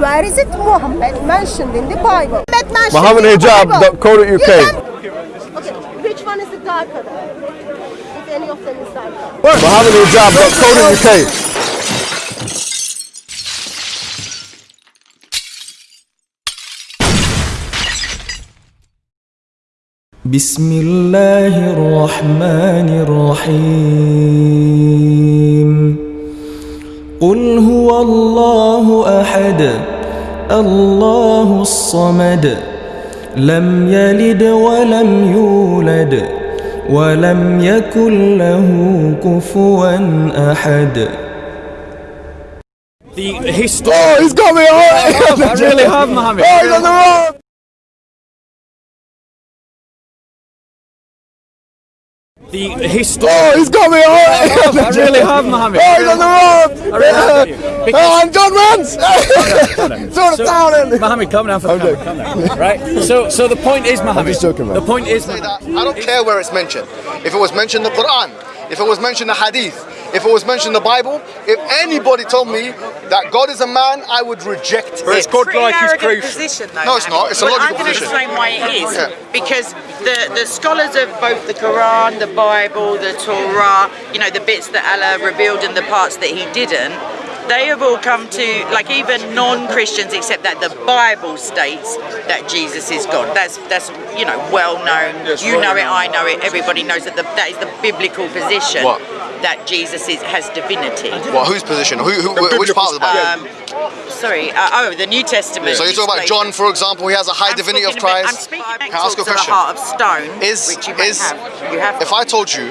Where is it Muhammad mentioned in the Bible? Muhammad mentioned Muhammad in the Bible. hijab.co.uk. You can- Okay, which one is the darker? If any of them is darker. Muhammad hijab.co.uk. بسم الله الرحمن الرحيم قل هو الله احد الله الصمد لم يلد ولم يولد ولم يكن له كفوا احد The history. Oh, he's got me! Oh, I really have, Mohammed. Oh, he's on the road! The oh, history. Oh, he's got me! Oh, I really have, Mohammed. Oh, he's on the road! really have you. Oh, I'm John Rance! Throw the towel in! Mohammed, calm down for the Okay. camera, calm down. Right? So, so the point is, Mohammed. just joking, man. The point is, I don't care where it's mentioned. If it was mentioned in the Quran, if it was mentioned in the Hadith, if it was mentioned in the Bible, if anybody told me that God is a man, I would reject But it's it. God pretty like his creation. position, though. No, it's not. It's a Well, logical I'm going to position. explain why it is. Yeah. Because the, the scholars of both the Quran, the Bible, the Torah, you know, the bits that Allah revealed and the parts that He didn't, they have all come to, like even non-Christians, except that the Bible states that Jesus is God. That's that's you know well known. Yes, you well know it. I know it. Everybody knows that the, that is the biblical position What? That Jesus is, has divinity. Well, whose position? Who, who, which part of the Bible? Um, sorry, uh, oh, the New Testament. so you're talking about John, for example, he has a high I'm divinity of speaking a I'm Christ. speaking Can I ask a question? heart of stone, Is, which you is, have. You have. if I told you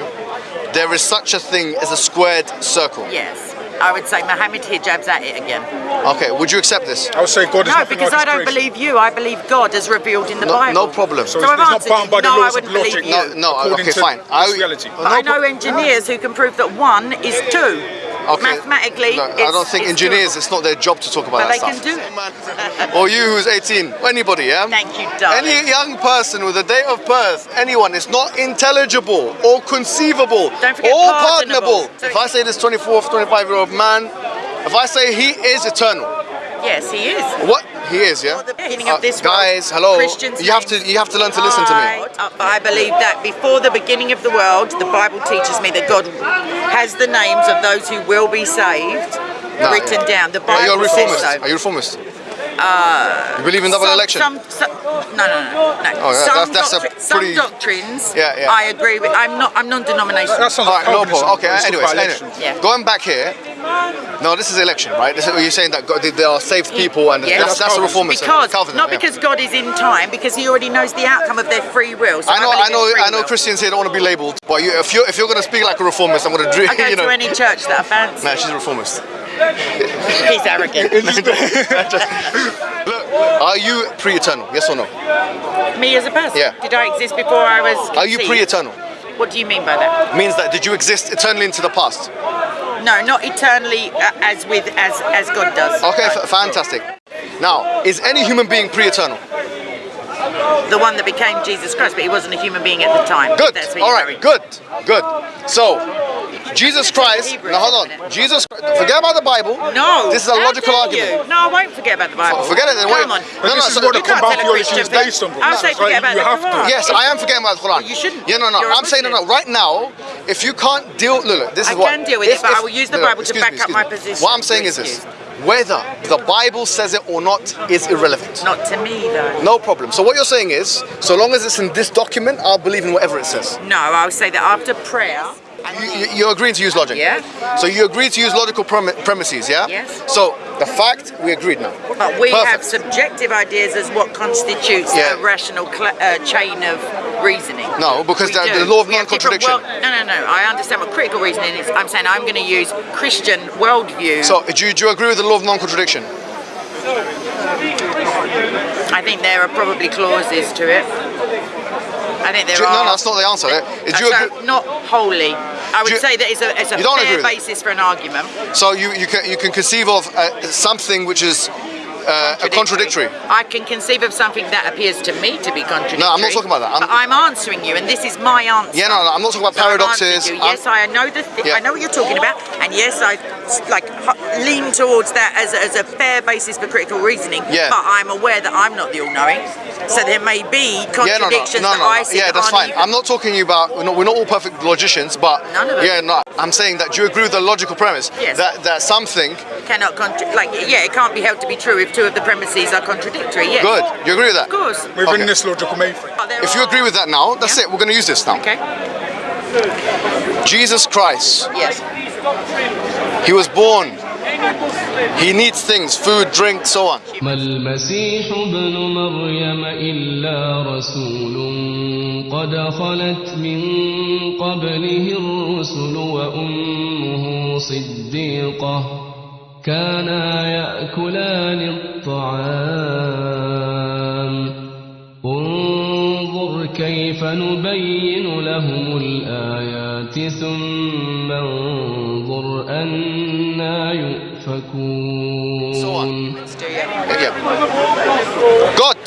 there is such a thing as a squared circle, yes, I would say Muhammad hijabs at it again. okay, would you accept this? I would say God is No, because like I don't believe you. I believe God as revealed in the No, Bible. no problem. So, So he's I've not bound by the No, I laws of wouldn't logic. No, no, okay, fine. I- this reality. no But I know prob- engineers who can prove that one is two. Okay. Mathematically, No, I don't think engineers, doable. it's not their job to talk about But that they can do it. or you who's 18, anybody, yeah? Thank you, darling. Any young person with a date of birth, anyone, it's not intelligible or conceivable or pardonable. pardonable. If I say this 24, 25 year old man, if I say he is eternal, Yes, he is. what he is, yeah? The beginning Uh, of this guys, world, hello. Christians you have to you have to learn to listen to me. I, uh, believe that before the beginning of the world, the Bible teaches me that God has the names of those who will be saved No, written yeah. down. The Bible Are you a says reformist? so. Are you a reformist? you believe in double some, election? Some, some, no, no, no, no. Oh, yeah, some, that's- that's a doctri- some pretty- doctrines. Yeah, yeah. I agree with. I'm not. I'm non-denominational. That sounds All like right, no Calvinism. problem. Okay, anyways, anyway. Yeah. Going back here, no, this is election, right? This is, you're saying that God, there are saved people and Yes. that's, that's a reformist. Because Calvinism, not yeah. because God is in time, because He already knows the outcome of their free will. So I know, I know, I know. will. Christians here don't want to be labelled, but you, if you're if you're going to speak like a reformist, I'm going to, drink, I go you know. to any church that I fancy. Man, she's a reformist. He's arrogant. Look, are you pre-eternal? Yes or no? Me as a person. Yeah. Did I exist before I was? Are you pre-eternal? What do you mean by that? It Means that did you exist eternally into the past? No, not eternally uh, as with as as God does. Okay, f- fantastic. Now, is any human being pre-eternal? the one that became Jesus Christ, but he wasn't a human being at the time. Good. All you're Good. Good. So, Jesus Christ. Hebrew Now hold on. minute. Jesus. Forget about the Bible. No. This is a logical argument. You? No, I won't forget about the Bible. Forget it then, Come wait. on. No, But no, this is so- what the You can't combat tell a theology is based on. I'll say So forget you about the have to. Quran. Yes, I am forgetting about the Quran. You shouldn't. Yeah, no, no. You're a I'm saying no, no. Right now, if you can't deal, look, look. This I is what. can deal with it, but I will use the no, no, Bible to back up my position. What I'm saying is this: whether the Bible says it or not is irrelevant. Not to me though. No problem. So what you're saying is, so long as it's in this document, I'll believe in whatever it says. No, I'll say that after prayer. You, you, you're agreeing to use logic. Yeah. So you agree to use logical premi- premises, yeah? Yes. So the fact we agreed now. But we have subjective ideas as what constitutes Yeah. a rational uh, chain of reasoning. No, because the- the law of We have different non-contradiction. world- no, no, no. I understand what critical reasoning is. I'm saying I'm going to use Christian worldview. So do you, do you agree with the law of non-contradiction? I think there are probably clauses to it. I think there you- are. no, no, that's not the answer. Do you agree- not wholly. I would you- say that it's a, it's a You don't agree fair basis for an argument. So you, you can you can conceive of uh, something which is uh, contradictory. I can conceive of something that appears to me to be contradictory. No, I'm not talking about that. I'm- I'm answering you, and this is my answer. Yeah, no, no, I'm not talking about So paradoxes. I'm- Yes, I know the. Th- Yeah. I know what you're talking about, and yes, I like lean towards that as, a- as a fair basis for critical reasoning. Yeah. But I'm aware that I'm not the all-knowing, so there may be Yeah, no, no, contradictions no, that I see. Yeah, that that's fine. even- I'm not talking you about. We're not, we're not all perfect logicians, but None of us. yeah, no. I'm saying that. Do you agree with the logical premise Yes. that that something cannot like yeah, it can't be held to be true if two of the premises are contradictory. Yes. good? You agree with that? Of course. Within Okay. this logical mainframe. But there If you are- agree with that now, that's Yeah. it. We're going to use this now. Okay. Jesus Christ, Yes. He was born. He needs things, food, drink, so on. ما المسيح ابن مريم إلا رسول قد خلت من قبله الرسل وأمه صديقة كانا يأكلان الطعام انظر كيف نبين لهم الآيات ثم انظر أنا. يؤفكون. God,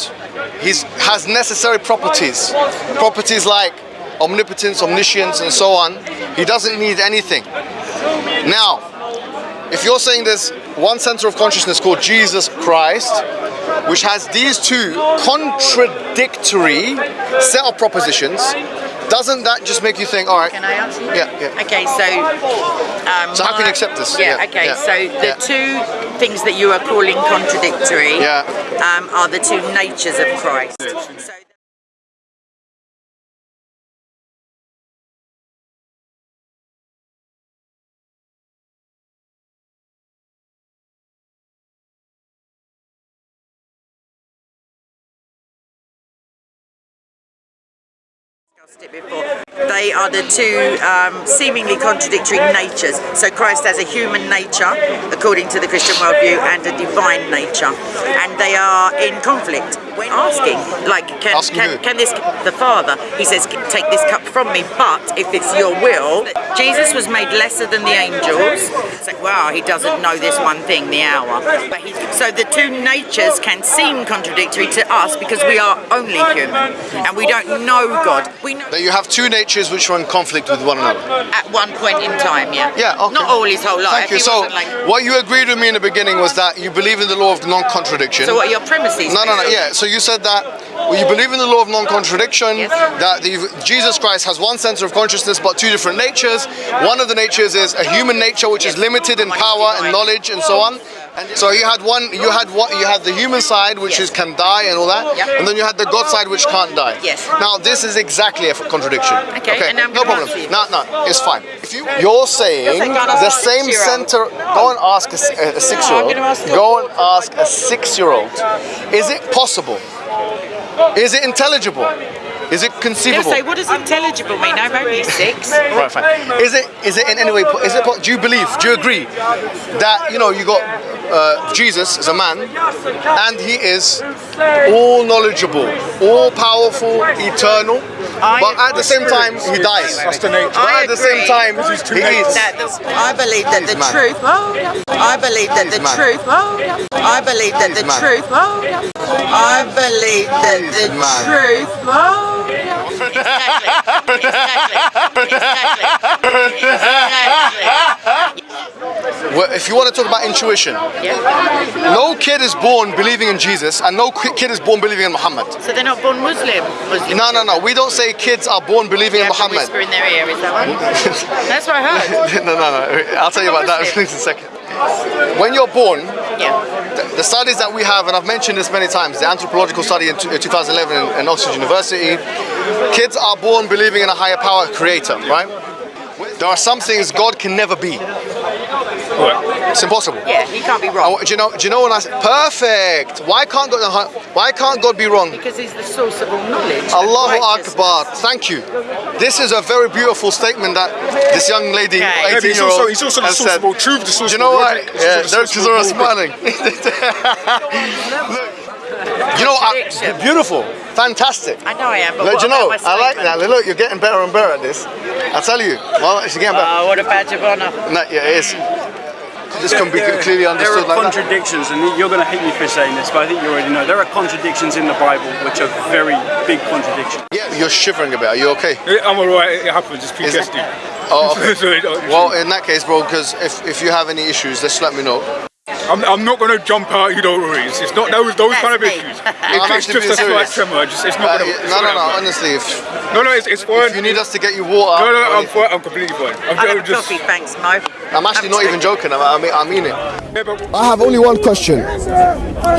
He has necessary properties. Properties like omnipotence, omniscience, and so on. He doesn't need anything. Now, if you're saying there's one center of consciousness called Jesus Christ, which has these two contradictory set of propositions, doesn't that just make you think, all right, Can I answer you? Yeah, yeah. Okay, so. Um, So how can you accept this? Yeah, Yeah, okay, yeah, so the yeah. two things that you are calling contradictory Yeah. um, are the two natures of Christ. So, discussed it before. They are the two um, seemingly contradictory natures. So Christ has a human nature, according to the Christian worldview, and a divine nature, and they are in conflict. When oh, asking, like, can Asking can, can this the Father? He says, take this cup from me, but if it's your will, Jesus was made lesser than the angels. It's like, wow, he doesn't know this one thing, the hour. But he, so the two natures can seem contradictory to us because we are only human and we don't know God. We know That you have two natures which are in conflict with one another. at one point in time, yeah. Yeah, okay. Not all his whole life. Thank you. So, like, what you agreed with me in the beginning was that you believe in the law of non-contradiction. so what are your premises? No, no, no. Yeah. So you said that well, you believe in the law of non-contradiction. Yes. That the, Jesus Christ has one center of consciousness but two different natures. One of the natures is a human nature which is limited in power and knowledge and so on. And so you had one. You had what? You had the human side which Yes. is can die and all that, Yep. and then you had the God side which can't die. Yes. Now this is exactly a contradiction. Okay, I'm no problem. No, no, it's fine. If you you're saying You're saying God has the same center. Go and ask a six-year-old. a- Go and ask a six-year-old. Is it possible? Is it intelligible? Is it conceivable? say, what does intelligible mean? I'm only six. Right, fine. Is it is it in any way? Is it? Do you believe? Do you agree that you know you got uh, Jesus as a man, and he is all knowledgeable, all powerful, eternal, I but at the same time he dies. That's the nature. But at the same time This is too he late. eats. that the, I believe that the truth. I believe that the truth. I believe that the truth. I believe that the mad. truth. Exactly. Exactly. Exactly. If you want to talk about intuition, Yeah. no kid is born believing in Jesus, and no kid is born believing in Muhammad. So they're not born Muslim. Muslim. No, no, no. We don't say kids are born believing in Muhammad. whisper in their ear. Is that right? That's what I heard. no, no, no. I'll tell you about that in a second. When you're born, Yeah. the, studies that we have, and I've mentioned this many times, the anthropological study in, uh, 2011 in, in Oxford University, kids are born believing in a higher power creator, right? There are some things God can never be. It's impossible. Yeah. He can't be wrong wa- do you know? Do you know when I Said? perfect? Why can't God? Uh, why can't God be wrong? because he's the source of all knowledge. and Allahu. Akbar. Thank you. This is a very beautiful statement that this young lady, Okay. 18 Yeah, but he's year also, old, he's also the has source said. of all truth, the source Do you know all what? logic, Yeah, the source Dirk of all smiling. you know, I, beautiful, fantastic. I know I am, but Look, what do you know, about my I like that. Look, you're getting better and better at this. I tell you, well, she's getting better. Oh, what a badge of honour. No, yeah, it is. This can be There- clearly There understood are like that? contradictions, and you're going to hate me for saying this, but I think you already know. There are contradictions in the Bible which are very big contradictions. Yeah, you're shivering a bit. Are you okay? I'm alright, it happens, it's Is it- PTSD. Oh, okay. Well, in that case, bro, because if, if you have any issues, just let me know. I'm, I'm not going to jump out, you don't worry. It's, it's not those, those kind of me. issues. I'm It, it's just a slight tremor, just, it's Uh, not going yeah, to no, no, no. Honestly, if, No, no, it's, it's fine. if you need us to get you water, no, no, or I'm fine, I'm completely fine. I'm, I I'm have just. coffee, thanks, Mo. I'm actually not even joking. I I mean, I mean it. I have only one question.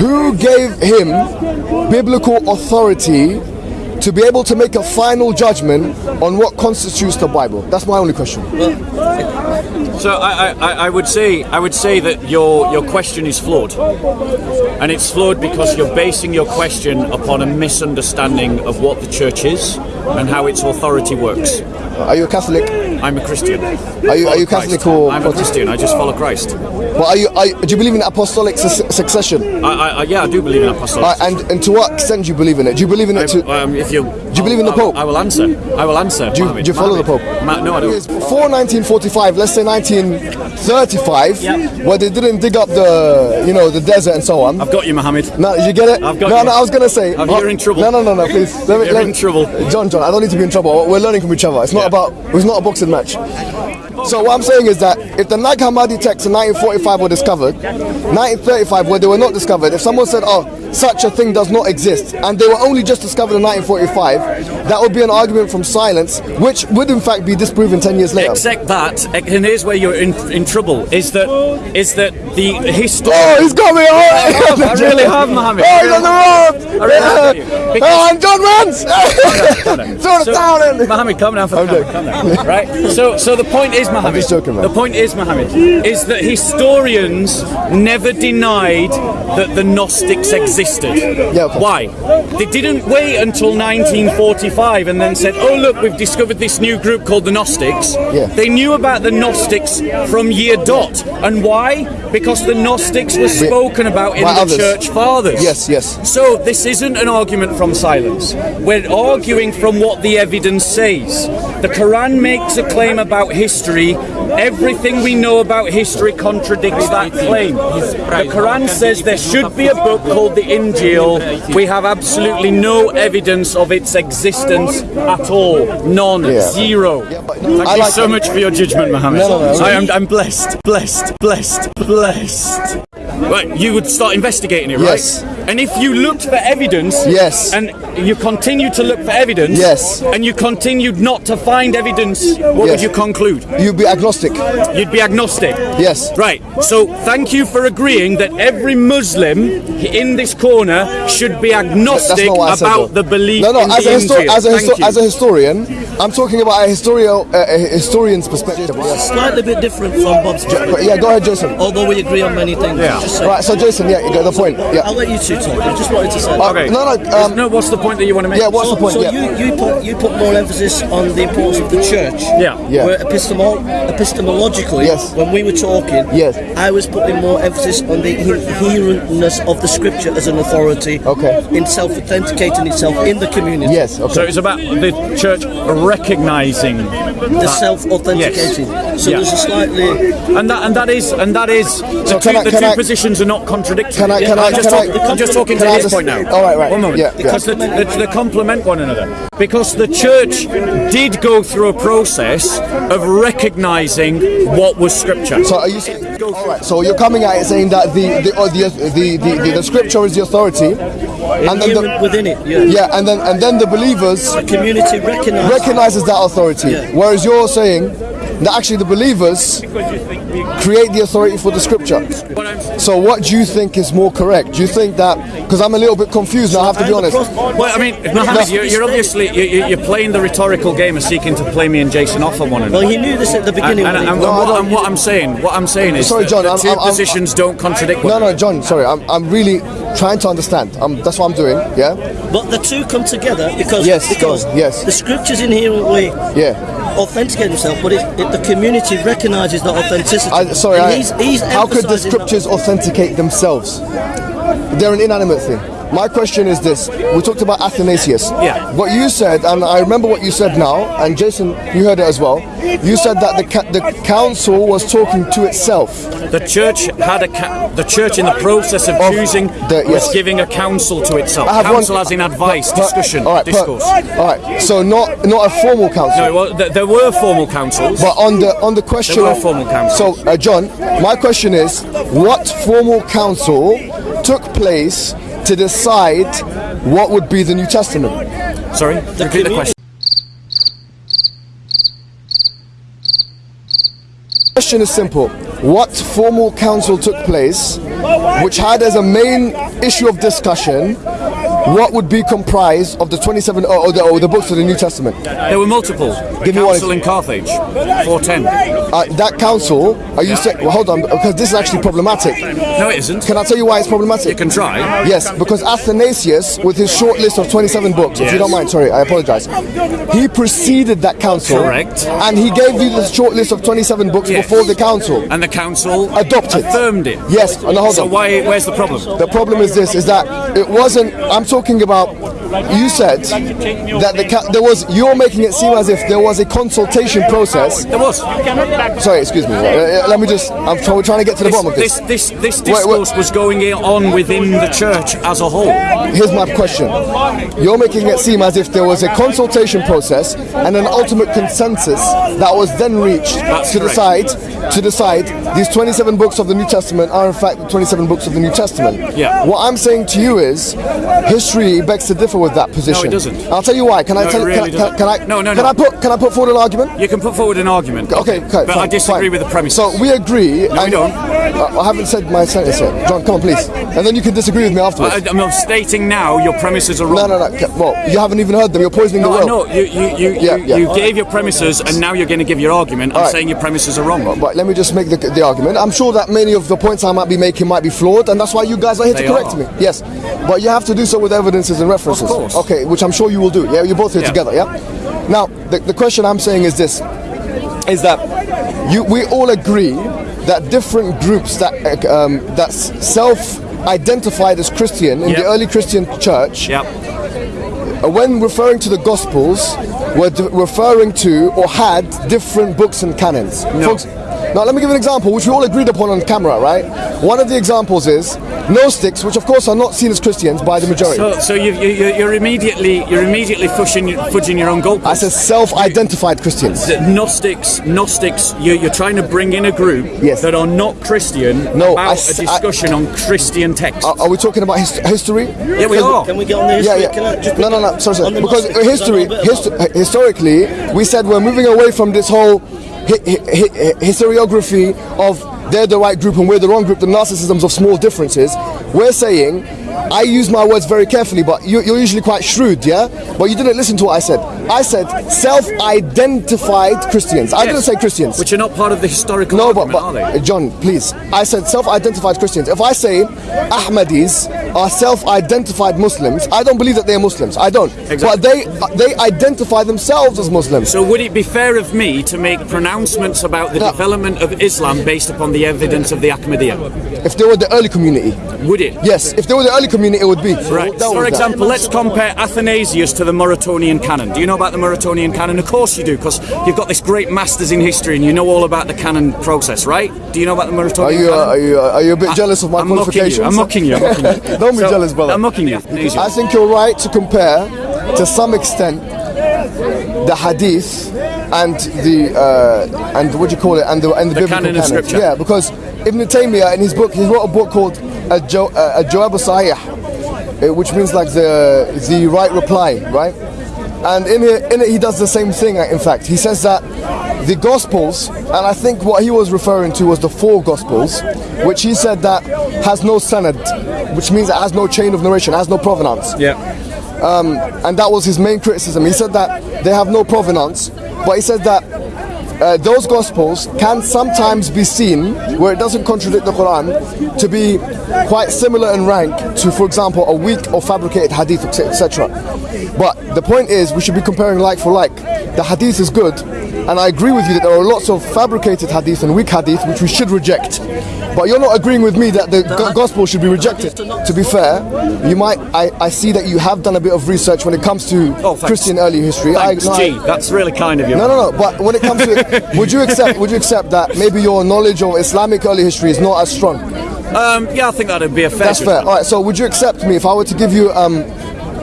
Who gave him biblical authority to be able to make a final judgment on what constitutes the Bible? That's my only question. So I, I, I would say I would say that your your question is flawed, and it's flawed because you're basing your question upon a misunderstanding of what the church is and how its authority works. Are you a Catholic? I'm a Christian. Are you, are you Christ. Catholic or I'm a Christian. I just follow Christ. Well, are you, are, you- do you believe in apostolic su- succession? I, I, I yeah, I do believe in apostolic. Uh, and, and to what extent do you believe in it? Do you believe in it to... um, if you Do you believe in the Pope? I will answer. I will answer. Do you, Mohammed. do you follow the Pope? Ma- no, I don't. Before 1945, let's say 1935, where they didn't dig up the, you know, the desert and so on. I've got you, Mohammed. No, you get it? I've got no, you. no, I was gonna say. I'm, you're in trouble. No, no, no, no, please. Let me, You're let in trouble. John, John, I don't need to be in trouble. We're learning from each other. It's not Yeah. about. It's not a boxing So what I'm saying is that if the Nag Hammadi texts in 1945 were discovered, 1935 where they were not discovered, if someone said, "Oh, such a thing does not exist," and they were only just discovered in 1945, that would be an argument from silence, which would in fact be disproven 10 years later. Except that, and here's where you're in, in trouble. Is that is that the history? Oh, he's got me! Oh, I really have, oh, Mohammed. Oh, he's on the road! I really have you. Oh, I'm John Rance! Throw the So- towel in! Mohammed, calm down for I'm calm, down. Right. So, so the point is, Mohammed. just joking, man. The point is, Mohammed, is that historians never denied that the Gnostics existed. Yeah, okay. Why? They didn't wait until 1945 and then said, "Oh, look, we've discovered this new group called the Gnostics." Yeah. They knew about the Gnostics from year dot, and why? Because the Gnostics were spoken about in By the others. church fathers. Yes, yes. So this isn't an argument from silence. We're arguing from what the evidence says. The Quran makes a claim about history. Everything we know about history contradicts that claim. The Quran says there should be a book called the Injil. We have absolutely no evidence of its existence at all. None. Yeah. Zero. Thank you so much for your judgment, Mohammed. I am I'm blessed, blessed, blessed, blessed. Right, you would start investigating it, right? Yes. And if you looked for evidence, Yes. and you continue to look for evidence, Yes. and you continued not to find evidence, what would you conclude? You'd be agnostic. You'd be agnostic. Yes. Right. So thank you for agreeing that every Muslim in this corner should be agnostic not said, about though. the belief No, no. in As the a, histo- as, a Thank as a historian, I'm talking about a, historio- uh, a historian's perspective. Yes. Slightly bit different from Bob's But yeah, go ahead, Jason. although we agree on many things. Yeah. Right, so Jason, yeah, you got the point. Yeah. I'll let you two talk. I just wanted to say. Okay. No, no. Um, no, what's the point that you want to make? yeah, what's so, the point? so yeah. you, you put you put more emphasis on the importance of the church. Yeah. Yeah. Where epistemol- epistemologically, Yes. when we were talking, Yes. I was putting more emphasis on the inherentness of the scripture as an authority. Okay. In self-authenticating itself in the community. yes, okay. So it's about the church recognizing The self-authenticating. So Yeah. there's a slightly And that and that is and that is the two, I- the two I- positions are not contradictory. Can I- can I- I'm just, can talk- I- I'm just talking to I his just- point now. all right, right. One moment. Yeah, yeah. because The, the, they complement one another. Because the church did go through a process of recognizing what was scripture. So are you saying? All right. So you're coming at it saying that the the or the, uh, the, the, the, the scripture is the authority, and then the, within it. Yeah. yeah, and then and then the believers Community recognise. recognizes that authority. Yeah. Whereas you're saying that actually the believers create the authority for the scripture. So what do you think is more correct? Do you think that because I'm a little bit confused now, I have to be honest. Well, I mean, Mohammed, you're, you're obviously you- you- you're playing the rhetorical game of seeking to play me and Jason off on one another. Well, he knew this at the beginning. and, when he- and No, what, and what I'm saying, what I'm saying is, Sorry, that John, the I'm- 2 I'm- I'm- positions don't contradict one No, another. no, John. Sorry, I'm, I'm really trying to understand. Um, that's what I'm doing. Yeah, But the two come together because Yes, because yes. the scriptures in inherently yeah. Authenticate himself, but it, it, the community recognises that authenticity. I, sorry, And I, he's, he's how could the that- scriptures authenticate themselves? They're an inanimate thing. My question is this: We talked about Athanasius. Yeah. What you said, and I remember what you said now, and Jason, you heard it as well. You said that the the council was talking to itself. The church had a ca- the church in the process of, Of choosing the- was giving a council to itself. I have counsel one- as in advice, per- discussion, all right, per- discourse. all right. So not not a formal council. no, well, th- there were formal councils. But on the on the question, There were of- formal councils. So, uh, John, my question is, what formal council took place to decide what would be the New Testament? Sorry, repeat the community- question. question is simple. What formal council took place which had as a main issue of discussion what would be comprised of the 27 or, or, the, or the books of the New Testament? There were multiple. Give me one council in Carthage, 410. Uh, that council, are you saying, well, hold on, because this is actually problematic. No, it isn't. Can I tell you why it's problematic? You can try. Yes, because Athanasius, with his short list of 27 books, if you don't mind, sorry, I apologize, he preceded that council. Correct. And he gave you the short list of 27 books Yes. before the council. And the council Adopted. affirmed it. Yes, and hold So on. why? Where's the problem? The problem is this: is that it wasn't. I'm talking about. You said that the ca- there was. You're making it seem as if there was a consultation process. There was. Sorry, excuse me. Uh, uh, let me just. I'm try- trying to get to the This, bottom of this. this, this, this Wait, wait. discourse was going on within the church as a whole. Here's my question. You're making it seem as if there was a consultation process and an ultimate consensus that was then reached That's to correct. decide to decide these 27 books of the New Testament are in fact the 27 books of the New Testament. Yeah. What I'm saying to you is history begs to differ with that position. doesn't. I'll tell you why. Can I tell it really can, can, can I No, no, can no. I put can I put forward an argument? You can put forward an argument. Okay, okay, But I disagree fine. with the premise. So we agree. No, we don't. I haven't said my sentence yet. John, come on, please. And then you can disagree with me afterwards. I, I'm stating now your premises are wrong. no, no, no. ca- Well, you haven't even heard them. You're poisoning No, the well. know. You, you, you, Yeah, you, yeah. you gave your premises and now you're going to give your argument. I'm right. saying your premises are wrong. But let me just make the, the argument. I'm sure that many of the points I might be making might be flawed, and that's why you guys are here They to correct are. me. Yes, but you have to do so with evidences and references. Of course. Okay, which I'm sure you will do. Yeah, you're both here Yeah. together. Yeah. Now, the, the question I'm saying is this: is that you we all agree that different groups that uh, um, that self-identified as Christian in Yep. the early Christian church Yep. uh, when referring to the Gospels, were d- referring to or had different books and canons. No. Now, let me give an example, which we all agreed upon on camera, right? One of the examples is Gnostics, which of course are not seen as Christians by the majority. So, so you, you, you- you're immediately you're immediately fudging, fudging your own goalposts. I said self-identified Christians. that Gnostics, Gnostics, you, you're trying to bring in a group Yes. that are not Christian No, about I a s- I- discussion on Christian texts. Are, are we talking about his- history? yeah, we are. Can we get on the Yeah, history? yeah. Can I just no, no, no. Sorry, sorry. Because Gnostics, history, can I know a bit histo- historically, we said we're moving away from this whole historiography of they're the right group and we're the wrong group, the narcissisms of small differences. We're saying, I use my words very carefully, but you, you're usually quite shrewd, yeah? But you didn't listen to what I said. I said self-identified Christians. I didn't say Christians. Which are not part of the historical No, but, but are they? uh, John, please. I said self-identified Christians. If I say Ahmadis are self-identified Muslims, I don't believe that they are Muslims. I don't. Exactly. But they they identify themselves as Muslims. So would it be fair of me to make pronouncements about the No. development of Islam based upon the evidence of the Ahmadiyya? if they were the early community, Would it? yes. If they were the early community, it would be. Right. That For was that. example, let's compare Athanasius to the Muratorian canon. Do you know about the Muratorian canon? Of course you do, because you've got this great masters in history and you know all about the canon process, right? Do you know about the Are Muratorian you uh, are you uh, are you a bit jealous of my I'm mocking qualifications? you. I'm mocking you. I'm mocking you. don't be So, jealous, brother. I'm mocking you. I think you're right to compare, to some extent, the hadith and the uh, and what do you call it and the and the, The biblical canon canon. scripture. Yeah, because Ibn Taymiyyah in his book he wrote a book called a jo- uh, a Jawab Sahih, uh, which means like the the right reply, right? And in it, in it he does the same thing. In fact, he says that the Gospels, and I think what he was referring to was the four Gospels, which he said that has no sanad, which means it has no chain of narration, has no provenance yeah. Um, and that was his main criticism. He said that they have no provenance, but he said that uh, those gospels can sometimes be seen, where it doesn't contradict the Quran, to be quite similar in rank to, for example, a weak or fabricated hadith, etc. But the point is, we should be comparing like for like. The hadith is good, and I agree with you that there are lots of fabricated hadith and weak hadith which we should reject. But you're not agreeing with me that the go- gospel should be rejected. To be fair, you might. I, I see that you have done a bit of research when it comes to Oh. Christian early history. Thanks, I, no. That's really kind of you. no, no, no. But when it comes to it, would you accept? Would you accept that maybe your knowledge of Islamic early history is not as strong? Um, yeah, I think that'd be a fair. That's fair. All right. So would you accept me if I were to give you um,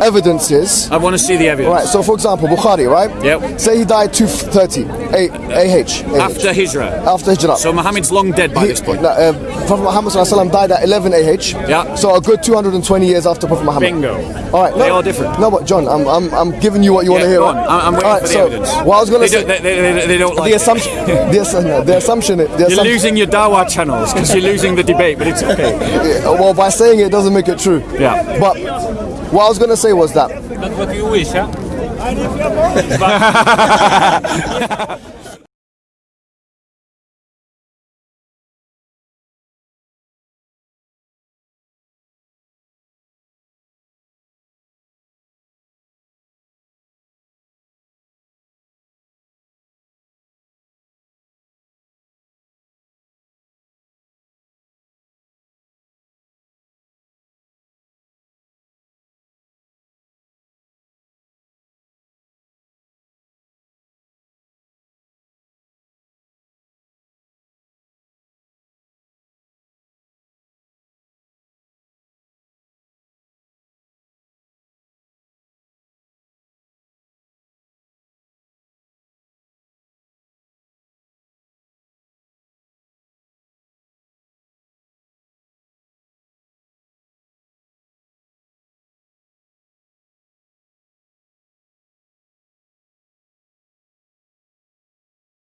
evidences? I want to see the evidence. All right. So for example, Bukhari, right? Yep. Say he died 230 A- AH. After Hijrah. After Hijrah. So Muhammad's long dead by He- this point. no, uh, Prophet Muhammad sallallahu alaihi wasallam died at 11 AH. Yeah. So a good 220 years after Prophet Muhammad. Bingo. All right. They no, are different. No, but John, I'm, I'm, I'm giving you what you want to hear. right? I'm- I'm waiting All right, for the so evidence. What I was going to say. they- they- they- they don't like the assumption. the, assu- the assumption. The You're assumption. losing your Dawa channels because you're losing the debate, but it's okay. Well, by saying it doesn't make it true. Yeah. But what I was going to say was that That's what you wish, huh?